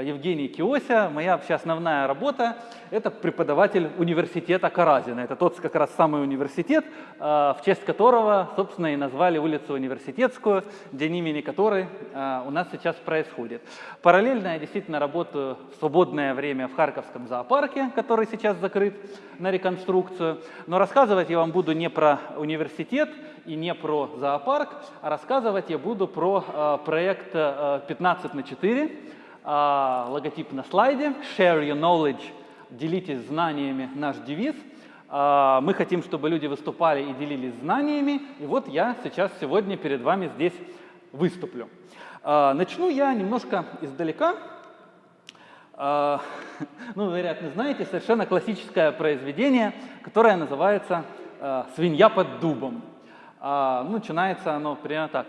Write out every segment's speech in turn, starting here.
Э, Евгений Киося. Моя вообще основная работа – это преподаватель университета Каразина. Это тот как раз самый университет, э, в честь которого, собственно, и назвали улицу Университетскую, день имени которой э, у нас сейчас происходит. Параллельно я действительно работаю в свободное время в Харьковском зоопарке, который сейчас закрыт на реконструкцию. Но рассказывать я вам буду не про университет и не про зоопарк, а рассказывать я буду про проект 15 на 4, а, логотип на слайде. Share your knowledge, делитесь знаниями, наш девиз. А, мы хотим, чтобы люди выступали и делились знаниями. И вот я сейчас сегодня перед вами здесь выступлю. А, начну я немножко издалека. Ну, вы, вероятно, знаете, совершенно классическое произведение, которое называется «Свинья под дубом». А, ну, начинается оно примерно так.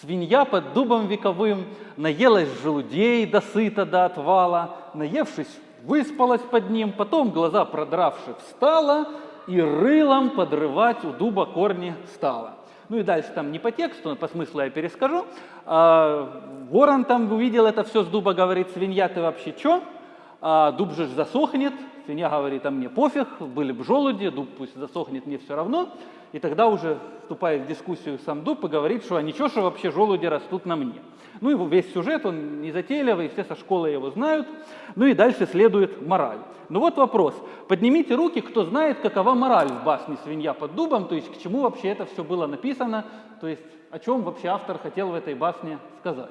Свинья под дубом вековым наелась желудей до сыта до отвала, наевшись, выспалась под ним, потом, глаза продравши, встала и рылом подрывать у дуба корни стала. Ну и дальше там не по тексту, но по смыслу я перескажу. А, ворон там увидел это все с дуба, говорит, свинья, ты вообще чё? А, дуб же засохнет. Свинья говорит, а мне пофиг, были бы желуди, дуб пусть засохнет, мне все равно и тогда уже вступает в дискуссию сам Дуб и говорит, что а ничего, что вообще желуди растут на мне. Ну и весь сюжет, он не затейливый, все со школы его знают. Ну и дальше следует мораль. Ну вот вопрос. Поднимите руки, кто знает, какова мораль в басне «Свинья под дубом», то есть к чему вообще это все было написано, то есть о чем вообще автор хотел в этой басне сказать.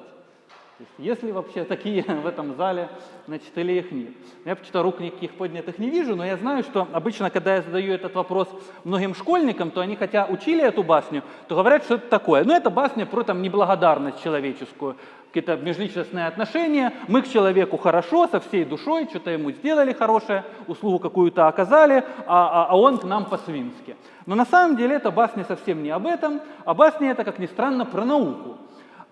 Есть ли вообще такие в этом зале, значит, или их нет? Я почему-то рук никаких поднятых не вижу, но я знаю, что обычно, когда я задаю этот вопрос многим школьникам, то они, хотя учили эту басню, то говорят, что это такое. Ну, это басня про там неблагодарность человеческую, какие-то межличностные отношения. Мы к человеку хорошо, со всей душой, что-то ему сделали хорошее, услугу какую-то оказали, а, а, а он к нам по-свински. Но на самом деле эта басня совсем не об этом, а басня это, как ни странно, про науку.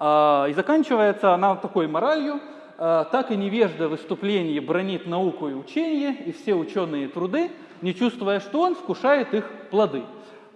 А, и заканчивается она такой моралью, а, так и невежда в выступлении бронит науку и учение, и все ученые труды, не чувствуя, что он вкушает их плоды.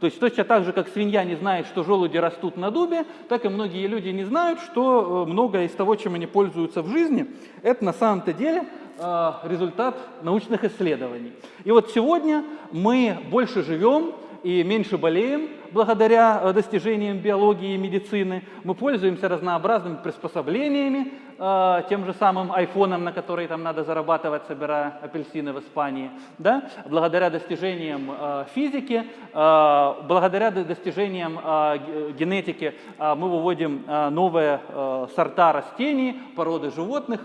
То есть точно так же, как свинья не знает, что желуди растут на дубе, так и многие люди не знают, что э, многое из того, чем они пользуются в жизни, это на самом-то деле а, результат научных исследований. И вот сегодня мы больше живем и меньше болеем благодаря э, достижениям биологии и медицины. Мы пользуемся разнообразными приспособлениями, э, тем же самым айфоном, на который там надо зарабатывать, собирая апельсины в Испании. Да? Благодаря достижениям э, физики, благодаря достижениям генетики мы выводим новые сорта растений, породы животных,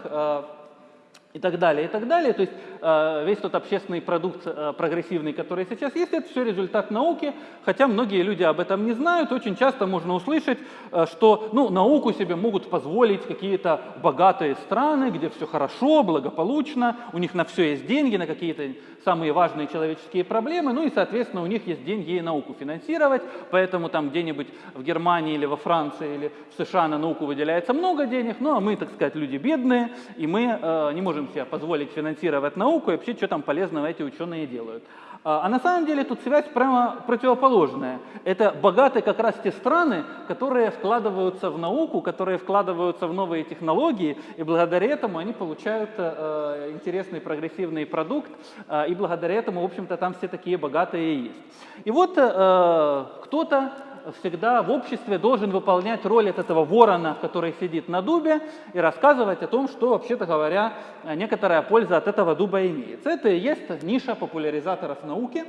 и так далее, и так далее. То есть э, весь тот общественный продукт э, прогрессивный, который сейчас есть, это все результат науки, хотя многие люди об этом не знают. Очень часто можно услышать, э, что ну, науку себе могут позволить какие-то богатые страны, где все хорошо, благополучно, у них на все есть деньги, на какие-то самые важные человеческие проблемы, ну и, соответственно, у них есть деньги и науку финансировать, поэтому там где-нибудь в Германии или во Франции или в США на науку выделяется много денег, ну а мы, так сказать, люди бедные, и мы э, не можем можем себе позволить финансировать науку и вообще, что там полезного эти ученые делают. А, а на самом деле тут связь прямо противоположная. Это богатые как раз те страны, которые вкладываются в науку, которые вкладываются в новые технологии, и благодаря этому они получают э, интересный прогрессивный продукт, э, и благодаря этому, в общем-то, там все такие богатые есть. И вот э, кто-то всегда в обществе должен выполнять роль от этого ворона, который сидит на дубе, и рассказывать о том, что, вообще-то говоря, некоторая польза от этого дуба имеется. Это и есть ниша популяризаторов науки.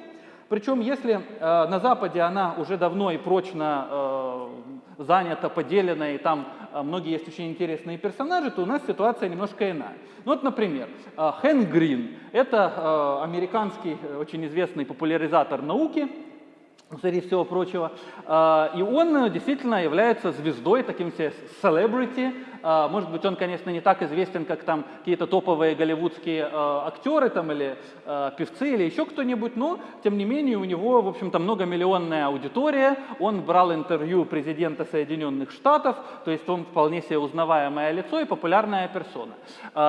Причем, если э, на Западе она уже давно и прочно э, занята, поделена, и там э, многие есть очень интересные персонажи, то у нас ситуация немножко иная. Ну вот, например, э, Хэн Грин – это э, американский э, очень известный популяризатор науки, среди всего прочего. А, и он действительно является звездой, таким себе celebrity. А, может быть, он, конечно, не так известен, как там какие-то топовые голливудские а, актеры там, или певцы, или еще кто-нибудь, но, тем не менее, у него, в общем-то, многомиллионная аудитория. Он брал интервью президента Соединенных Штатов, то есть он вполне себе узнаваемое лицо и популярная персона.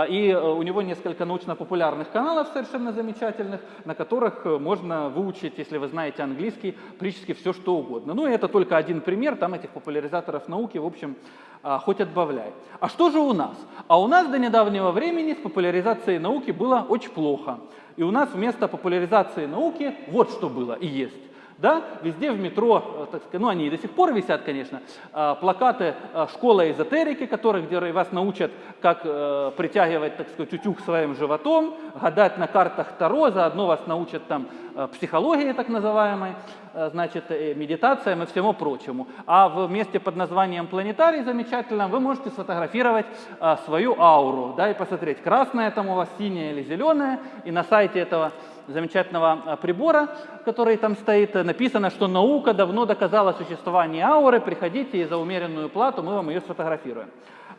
И у него несколько научно-популярных каналов совершенно замечательных, на которых можно выучить, если вы знаете английский, практически все, что угодно. Ну, и это только один пример, там этих популяризаторов науки, в общем, а, хоть отбавляй. А что же у нас? А у нас до недавнего времени с популяризацией науки было очень плохо. И у нас вместо популяризации науки вот что было и есть. Да? Везде в метро, э, так сказать, ну они и до сих пор висят, конечно, а, плакаты а, школы эзотерики, которые, где вас научат, как э, притягивать, так сказать, утюг своим животом, гадать на картах Таро, заодно вас научат там э, психологии так называемой, значит, медитациям и всему прочему. А в месте под названием планетарий замечательно вы можете сфотографировать свою ауру, да, и посмотреть, красная там у вас, синяя или зеленая, и на сайте этого замечательного а, прибора, который там стоит, написано, что наука давно доказала существование ауры, приходите и за умеренную плату мы вам ее сфотографируем.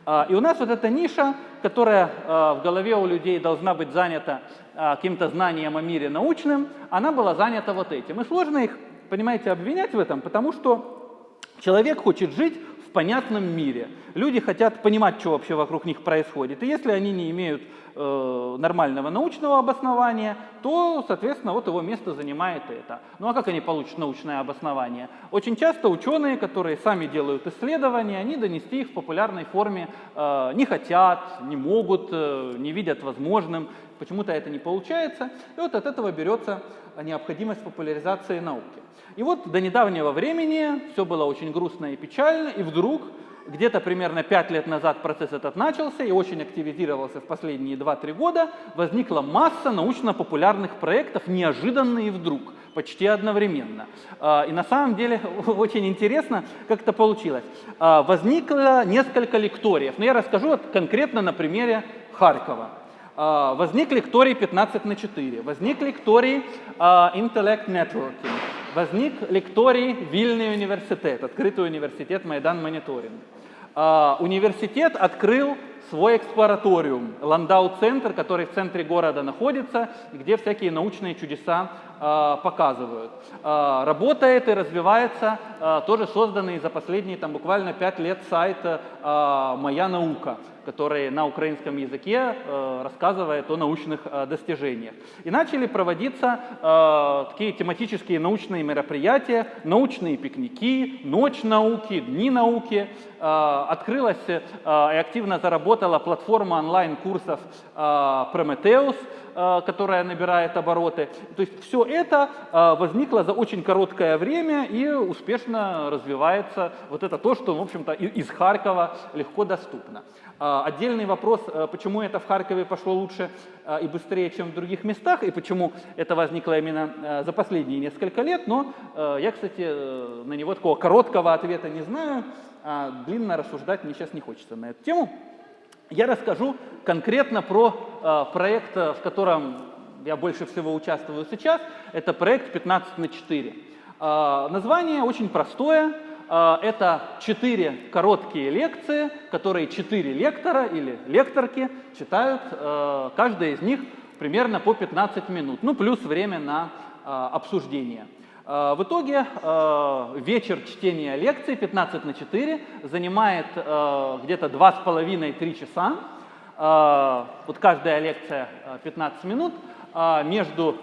А, и у нас вот эта ниша, которая а, в голове у людей должна быть занята каким-то знанием о мире научным, она была занята вот этим. И сложно их, понимаете, обвинять в этом, потому что человек хочет жить понятном мире. Люди хотят понимать, что вообще вокруг них происходит. И если они не имеют э, нормального научного обоснования, то, соответственно, вот его место занимает это. Ну а как они получат научное обоснование? Очень часто ученые, которые сами делают исследования, они донести их в популярной форме э, не хотят, не могут, э, не видят возможным, почему-то это не получается. И вот от этого берется необходимость популяризации науки. И вот до недавнего времени все было очень грустно и печально, и вдруг где-то примерно 5 лет назад процесс этот начался и очень активизировался в последние 2-3 года. Возникла масса научно-популярных проектов, неожиданно и вдруг, почти одновременно. А, и на самом деле очень интересно, как это получилось. А, возникло несколько лекториев, но я расскажу конкретно на примере Харькова. А, возник лекторий 15 на 4, возник лекторий Intellect Networking, возник лекторий Вильный университет, открытый университет Майдан Мониторинг. А, университет открыл свой эксплораториум, Ландау-центр, который в центре города находится, где всякие научные чудеса показывают. Работает и развивается тоже созданный за последние там, буквально пять лет сайт «Моя наука», который на украинском языке э, рассказывает о научных э, достижениях. И начали проводиться э, такие тематические научные мероприятия, научные пикники, ночь науки, дни науки. Открылась и активно заработала платформа онлайн-курсов Prometheus, которая набирает обороты. То есть все это возникло за очень короткое время и успешно развивается. Вот это то, что, в общем-то, из Харькова легко доступно. Э, отдельный вопрос, почему это в Харькове пошло лучше и быстрее, чем в других местах, и почему это возникло именно за последние несколько лет, но я, кстати, на него такого короткого ответа не знаю, а длинно рассуждать мне сейчас не хочется на эту тему. Я расскажу конкретно про э, проект, в котором я больше всего участвую сейчас. Это проект 15 на 4. Э, название очень простое. Э, это четыре короткие лекции, которые четыре лектора или лекторки читают. Э, каждая из них примерно по 15 минут, ну плюс время на э, обсуждение. Э, в итоге вечер чтения лекций 15 на 4 занимает где-то 2,5-3 часа. Вот каждая лекция 15 минут. Между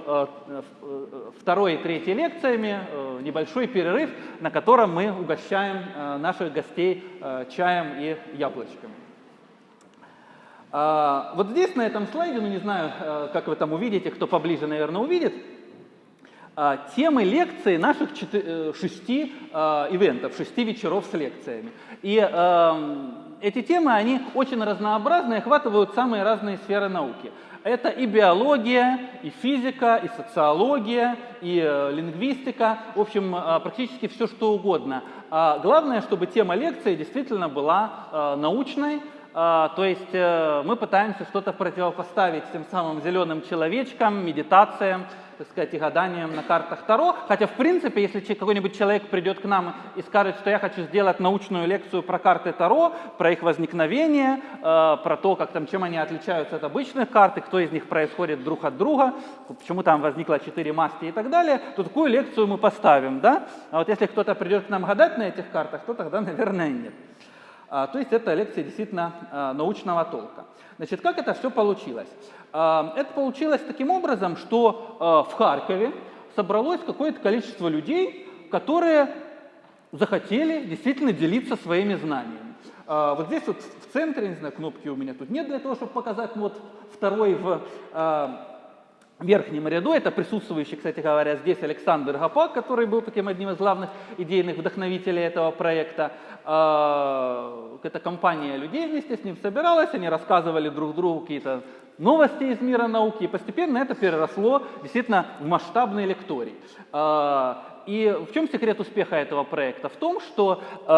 второй и третьей лекциями небольшой перерыв, на котором мы угощаем наших гостей чаем и яблочками. Вот здесь на этом слайде, ну не знаю, как вы там увидите, кто поближе, наверное, увидит, а, темы лекции наших э, шести а, ивентов, шести вечеров с лекциями. И эм, эти темы, они очень разнообразны охватывают самые разные сферы науки. Это и биология, и физика, и социология, и э, лингвистика, в общем, э, практически все, что угодно. А главное, чтобы тема лекции действительно была научной, то есть мы пытаемся что-то противопоставить тем самым зеленым человечкам, медитациям, так сказать, и гаданием на картах Таро. Хотя, в принципе, если какой-нибудь человек придет к нам и скажет, что я хочу сделать научную лекцию про карты Таро, про их возникновение, э, про то, как там, чем они отличаются от обычных карт, и кто из них происходит друг от друга, почему там возникло четыре масти и так далее, то такую лекцию мы поставим, да? А вот если кто-то придет к нам гадать на этих картах, то тогда, наверное, нет. А, то есть это лекция действительно а, научного толка. Значит, как это все получилось? А, это получилось таким образом, что в Харькове собралось какое-то количество людей, которые захотели действительно делиться своими знаниями. Вот здесь вот в центре, не знаю, кнопки у меня тут нет для того, чтобы показать, вот второй в верхнем ряду, это присутствующий, кстати говоря, здесь Александр Гапак, который был таким одним из главных идейных вдохновителей этого проекта. А, эта компания людей вместе с ним собиралась, они рассказывали друг другу какие-то новости из мира науки, и постепенно это переросло действительно в масштабный лекторий. И в чем секрет успеха этого проекта? В том, что э,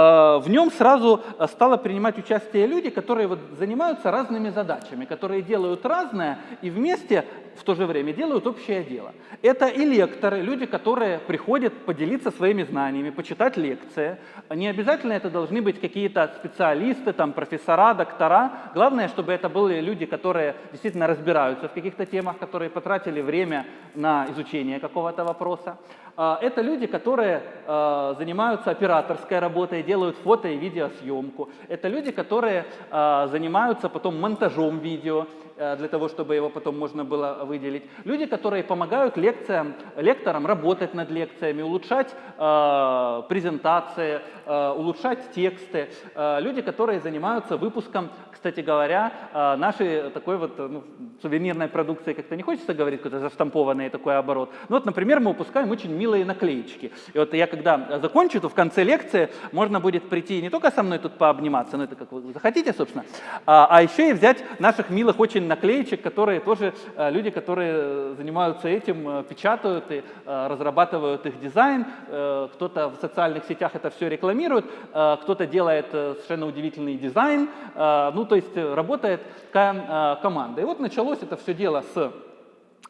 в нем сразу стало принимать участие люди, которые вот занимаются разными задачами, которые делают разное и вместе в то же время делают общее дело. Это и лекторы, люди, которые приходят поделиться своими знаниями, почитать лекции. Не обязательно это должны быть какие-то специалисты, там, профессора, доктора. Главное, чтобы это были люди, которые действительно разбираются в каких-то темах, которые потратили время на изучение какого-то вопроса. А, это люди, которые а, занимаются операторской работой, делают фото и видеосъемку. Это люди, которые а, занимаются потом монтажом видео, для того, чтобы его потом можно было выделить. Люди, которые помогают лекциям, лекторам работать над лекциями, улучшать э, презентации, э, улучшать тексты. Э, люди, которые занимаются выпуском кстати говоря, а, нашей такой вот ну, сувенирной продукции как-то не хочется говорить, какой-то заштампованный такой оборот. Ну вот, например, мы выпускаем очень милые наклеечки. И вот я когда закончу, то в конце лекции можно будет прийти не только со мной тут пообниматься, но это как вы захотите, собственно, а, а еще и взять наших милых очень наклеечек, которые тоже а, люди, которые занимаются этим, печатают и разрабатывают их дизайн. Кто-то в социальных сетях это все рекламирует, кто-то делает э, совершенно удивительный дизайн. Ну, то есть э, работает такая команда. И вот началось это все дело с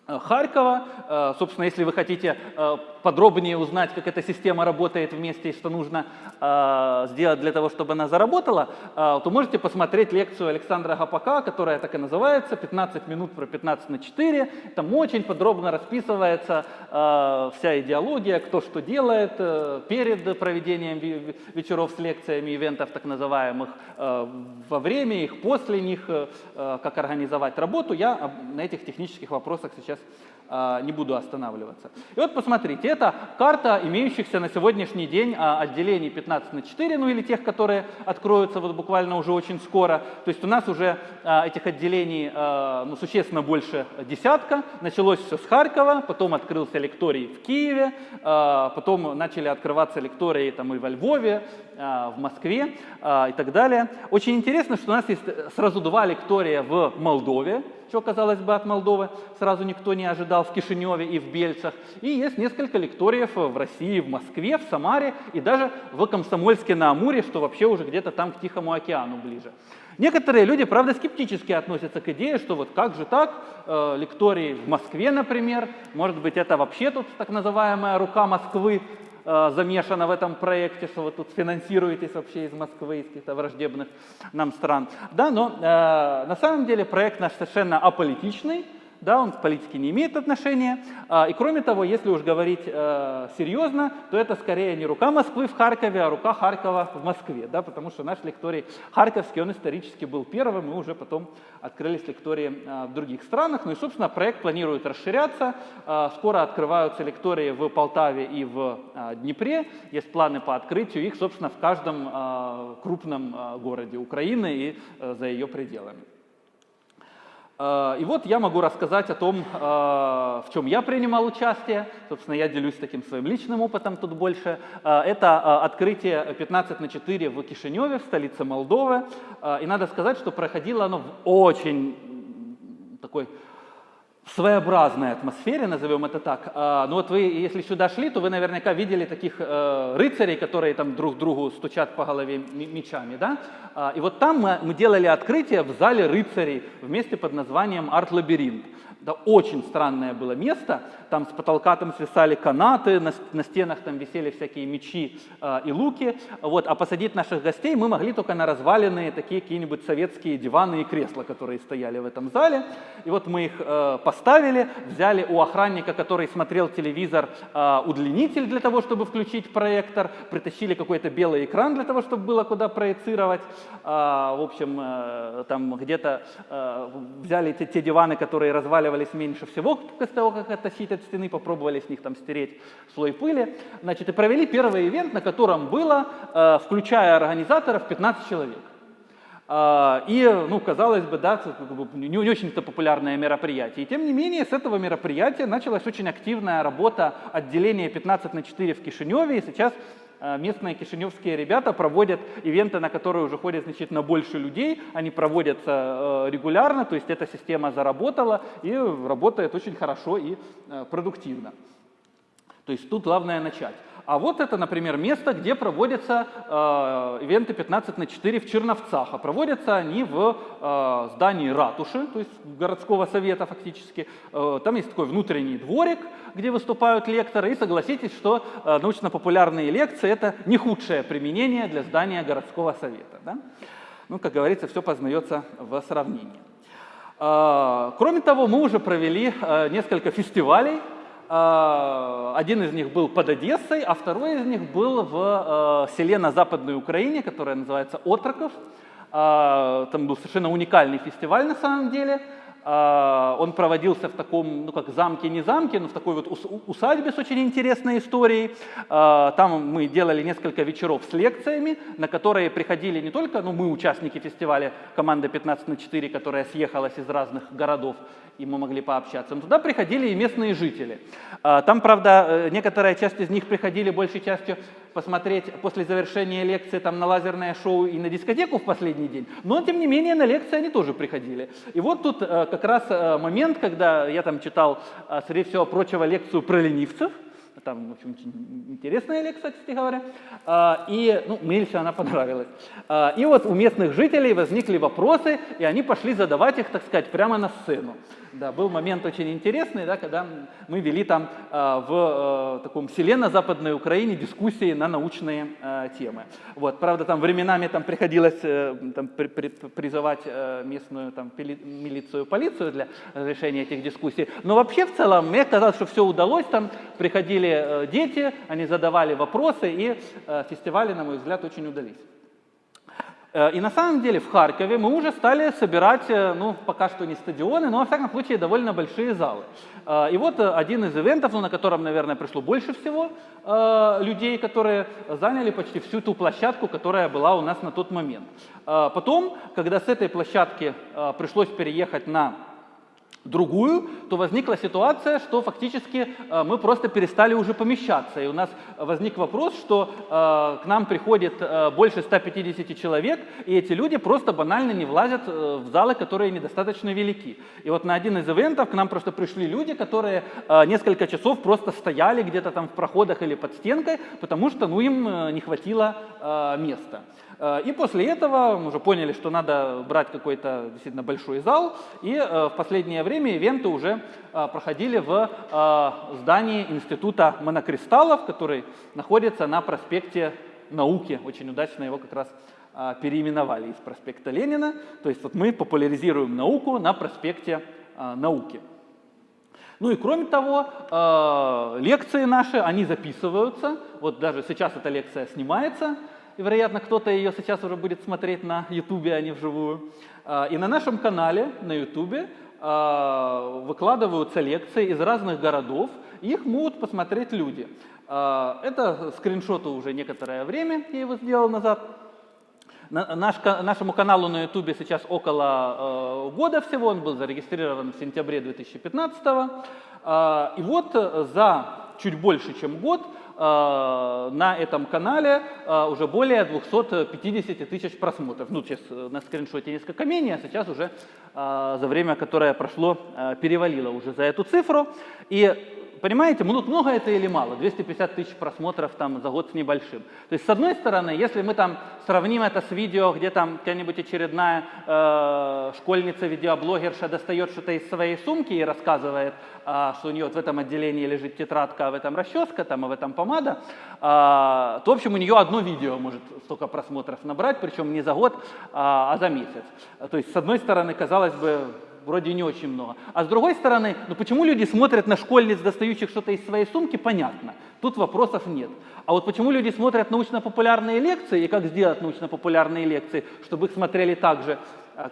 э, Харькова. Э, собственно, если вы хотите подробнее узнать, как эта система работает вместе и что нужно э, сделать для того, чтобы она заработала, э, то можете посмотреть лекцию Александра Гапака, которая так и называется «15 минут про 15 на 4». Там очень подробно расписывается э, вся идеология, кто что делает э, перед проведением вечеров с лекциями, ивентов так называемых, э, во время их, после них, э, как организовать работу. Я на этих технических вопросах сейчас не буду останавливаться. И вот посмотрите, это карта имеющихся на сегодняшний день а, отделений 15 на 4, ну или тех, которые откроются вот буквально уже очень скоро. То есть у нас уже а, этих отделений ну, существенно больше десятка. Началось все с Харькова, потом открылся лекторий в Киеве, потом начали открываться лектории там и во Львове, в Москве и так далее. Очень интересно, что у нас есть сразу два лектория в Молдове, что, казалось бы, от Молдовы сразу никто не ожидал в Кишиневе и в Бельцах. И есть несколько лекториев в России, в Москве, в Самаре и даже в Комсомольске на Амуре, что вообще уже где-то там к Тихому океану ближе. Некоторые люди, правда, скептически относятся к идее, что вот как же так, э, лектории в Москве, например, может быть, это вообще тут так называемая рука Москвы, э, замешана в этом проекте, что вы тут финансируетесь вообще из Москвы, из каких-то враждебных нам стран. Да, но э, на самом деле проект наш совершенно аполитичный, да, он к политике не имеет отношения. А, и кроме того, если уж говорить э, серьезно, то это скорее не рука Москвы в Харькове, а рука Харькова в Москве, да, потому что наш лекторий харьковский, он исторически был первым, и уже потом открылись лектории э, в других странах. Ну и, собственно, проект планирует расширяться. Э, скоро открываются лектории в Полтаве и в э, Днепре. Есть планы по открытию их, собственно, в каждом крупном городе Украины и э, за ее пределами. Э, и вот я могу рассказать о том, э, в чем я принимал участие. Собственно, я делюсь таким своим личным опытом тут больше. Э, это открытие 15 на 4 в Кишиневе, в столице Молдовы. И надо сказать, что проходило оно в очень такой своеобразной атмосфере, назовем это так. А, ну вот вы, если сюда шли, то вы наверняка видели таких э, рыцарей, которые там друг другу стучат по голове мечами, да? А, и вот там мы, делали открытие в зале рыцарей вместе под названием «Арт-лабиринт». Да, очень странное было место, там с потолка там свисали канаты, на, на стенах там висели всякие мечи э, и луки, вот, а посадить наших гостей мы могли только на разваленные такие какие-нибудь советские диваны и кресла, которые стояли в этом зале, и вот мы их э, поставили, взяли у охранника, который смотрел телевизор, э, удлинитель для того, чтобы включить проектор, притащили какой-то белый экран для того, чтобы было куда проецировать, э, в общем, э, там где-то э, взяли те, те диваны, которые разваливались проваливались меньше всего после того, как оттащить от стены, попробовали с них там стереть слой пыли. Значит, и провели первый ивент, на котором было, э, включая организаторов, 15 человек. А, и, ну, казалось бы, да, не, очень-то популярное мероприятие. И тем не менее, с этого мероприятия началась очень активная работа отделения 15 на 4 в Кишиневе. И сейчас местные кишиневские ребята проводят ивенты, на которые уже ходят значительно больше людей. Они проводятся э, регулярно, то есть эта система заработала и работает очень хорошо и э, продуктивно. То есть тут главное начать. А вот это, например, место, где проводятся э, ивенты 15 на 4 в Черновцах. А проводятся они в э, здании ратуши, то есть городского совета фактически. Э, там есть такой внутренний дворик, где выступают лекторы. И согласитесь, что э, научно-популярные лекции – это не худшее применение для здания городского совета. Да? Ну, как говорится, все познается в сравнении. Э, кроме того, мы уже провели э, несколько фестивалей один из них был под Одессой, а второй из них был в э, селе на Западной Украине, которое называется Отроков. А, там был совершенно уникальный фестиваль на самом деле. А, он проводился в таком, ну как замке, не замке, но в такой вот усадьбе с очень интересной историей. А, там мы делали несколько вечеров с лекциями, на которые приходили не только, ну мы участники фестиваля, команда 15 на 4, которая съехалась из разных городов, и мы могли пообщаться, но туда приходили и местные жители. А, там, правда, э, некоторая часть из них приходили большей частью посмотреть после завершения лекции там, на лазерное шоу и на дискотеку в последний день, но тем не менее на лекции они тоже приходили. И вот тут э, как раз э, момент, когда я там читал, среди всего прочего, лекцию про ленивцев, там, в общем, очень интересная лекция, кстати говоря. И, ну, мне лично она понравилась. И вот у местных жителей возникли вопросы, и они пошли задавать их, так сказать, прямо на сцену. Да, был момент очень интересный, да, когда мы вели там э, в э, таком селе на Западной Украине дискуссии на научные э, темы. Вот, правда, там временами там приходилось э, там, при, при, призывать э, местную там, пили, милицию, полицию для разрешения этих дискуссий. Но вообще в целом мне казалось, что все удалось. Там приходили э, дети, они задавали вопросы, и э, фестивали, на мой взгляд, очень удались. Э, и на самом деле в Харькове мы уже стали собирать, э, ну, пока что не стадионы, но, во всяком случае, довольно большие залы. Э, и вот один из ивентов, ну, на котором, наверное, пришло больше всего людей, которые заняли почти всю ту площадку, которая была у нас на тот момент. Потом, когда с этой площадки пришлось переехать на другую, то возникла ситуация, что фактически э, мы просто перестали уже помещаться. И у нас возник вопрос, что э, к нам приходит э, больше 150 человек, и эти люди просто банально не влазят в залы, которые недостаточно велики. И вот на один из ивентов к нам просто пришли люди, которые несколько часов просто стояли где-то там в проходах или под стенкой, потому что ну, им не хватило места. И после этого мы уже поняли, что надо брать какой-то действительно большой зал, и в последнее время время ивенты уже а, проходили в а, здании Института монокристаллов, который находится на проспекте Науки. Очень удачно его как раз а, переименовали из проспекта Ленина. То есть вот мы популяризируем науку на проспекте Науки. Ну и кроме того, лекции наши, они записываются. Вот даже сейчас эта лекция снимается, и, вероятно, кто-то ее сейчас уже будет смотреть на YouTube, а не вживую. И на нашем канале на YouTube выкладываются лекции из разных городов, их могут посмотреть люди. А, это скриншоты уже некоторое время, я его сделал назад. Наш, нашему каналу на YouTube сейчас около э, года всего, он был зарегистрирован в сентябре 2015. Э, и вот за чуть больше, чем год Э, на этом канале э, уже более 250 тысяч просмотров. Ну, сейчас э, на скриншоте несколько менее, а сейчас уже за время, которое прошло, перевалило уже за эту цифру. И понимаете, ну, много это или мало? 250 тысяч просмотров там за год с небольшим. То есть, с одной стороны, если мы там сравним это с видео, где там какая-нибудь очередная э, школьница, видеоблогерша достает что-то из своей сумки и рассказывает, э, что у нее вот в этом отделении лежит тетрадка, а в этом расческа, там, а в этом помада, э, то, в общем, у нее одно видео может столько просмотров набрать, причем не за год, а, а за месяц. То есть, с одной стороны, казалось бы, вроде не очень много. А с другой стороны, ну почему люди смотрят на школьниц, достающих что-то из своей сумки, понятно. Тут вопросов нет. А вот почему люди смотрят научно-популярные лекции и как сделать научно-популярные лекции, чтобы их смотрели также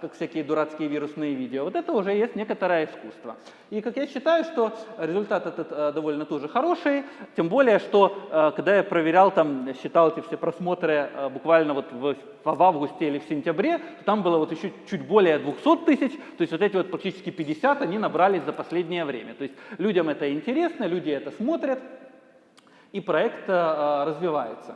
как всякие дурацкие вирусные видео. Вот это уже есть некоторое искусство. И как я считаю, что результат этот а, довольно тоже хороший, тем более, что а, когда я проверял, там, считал эти все просмотры буквально вот в, в августе или в сентябре, то там было вот еще чуть более 200 тысяч, то есть вот эти вот практически 50 они набрались за последнее время. То есть людям это интересно, люди это смотрят, и проект развивается.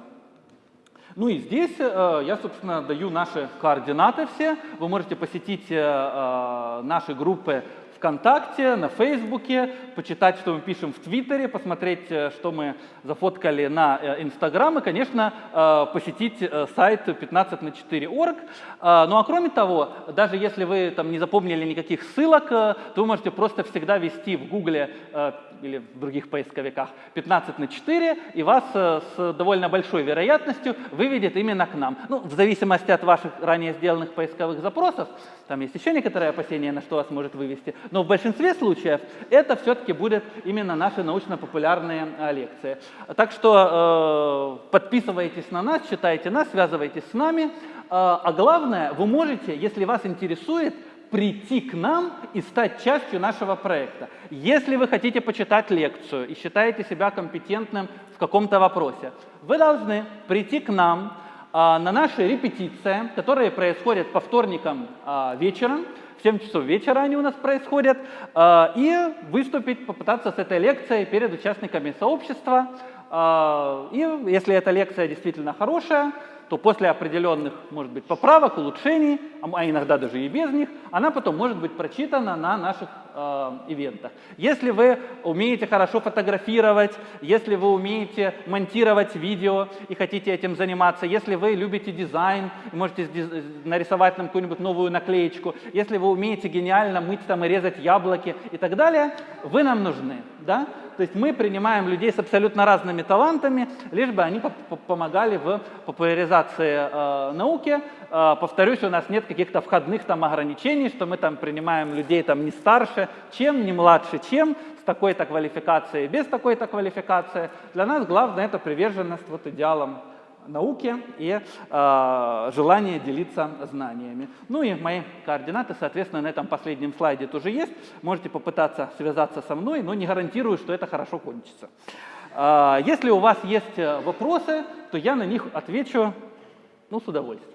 Ну и здесь э, я, собственно, даю наши координаты все. Вы можете посетить э, э, наши группы ВКонтакте, на Фейсбуке, почитать, что мы пишем в Твиттере, посмотреть, что мы зафоткали на Инстаграм и, конечно, посетить сайт 15 на 4.org. Ну а кроме того, даже если вы там не запомнили никаких ссылок, то вы можете просто всегда ввести в Гугле или в других поисковиках 15 на 4, и вас э, с довольно большой вероятностью выведет именно к нам. Ну, в зависимости от ваших ранее сделанных поисковых запросов, там есть еще некоторые опасения, на что вас может вывести, но в большинстве случаев это все-таки будет именно наши научно-популярные э, лекции. Так что э, подписывайтесь на нас, читайте нас, связывайтесь с нами, э, а главное, вы можете, если вас интересует, прийти к нам и стать частью нашего проекта. Если вы хотите почитать лекцию и считаете себя компетентным в каком-то вопросе, вы должны прийти к нам а, на наши репетиции, которые происходят по вторникам а, вечером, 7 часов вечера они у нас происходят, а, и выступить, попытаться с этой лекцией перед участниками сообщества. А, и если эта лекция действительно хорошая, то после определенных, может быть, поправок, улучшений, а, а иногда даже и без них, она потом может быть прочитана на наших э, ивентах. Если вы умеете хорошо фотографировать, если вы умеете монтировать видео и хотите этим заниматься, если вы любите дизайн, можете нарисовать нам какую-нибудь новую наклеечку, если вы умеете гениально мыть там и резать яблоки и так далее, вы нам нужны. Да? То есть мы принимаем людей с абсолютно разными талантами, лишь бы они помогали в популяризации э, науки. Э, повторюсь, у нас нет каких-то входных там ограничений, что мы там принимаем людей там не старше, чем, не младше, чем, с такой-то квалификацией, без такой-то квалификации. Для нас главное это приверженность вот идеалам науки и э, желание делиться знаниями. Ну и мои координаты, соответственно, на этом последнем слайде тоже есть. Можете попытаться связаться со мной, но не гарантирую, что это хорошо кончится. Э, если у вас есть вопросы, то я на них отвечу ну, с удовольствием.